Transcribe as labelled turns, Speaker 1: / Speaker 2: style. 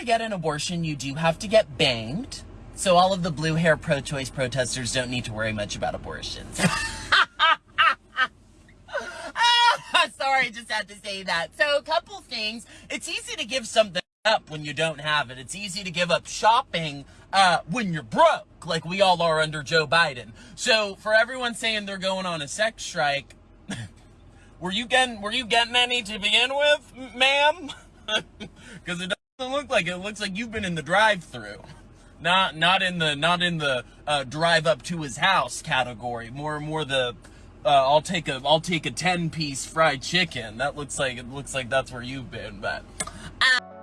Speaker 1: to get an abortion, you do have to get banged. So all of the blue hair pro-choice protesters don't need to worry much about abortions. Sorry, just had to say that. So a couple things. It's easy to give something up when you don't have it. It's easy to give up shopping uh, when you're broke, like we all are under Joe Biden. So for everyone saying they're going on a sex strike, were you getting were you getting any to begin with, ma'am? Because it doesn't look like it. it. looks like you've been in the drive-through, not not in the not in the uh, drive up to his house category. More more the uh, I'll take a I'll take a ten piece fried chicken. That looks like it looks like that's where you've been, but. Uh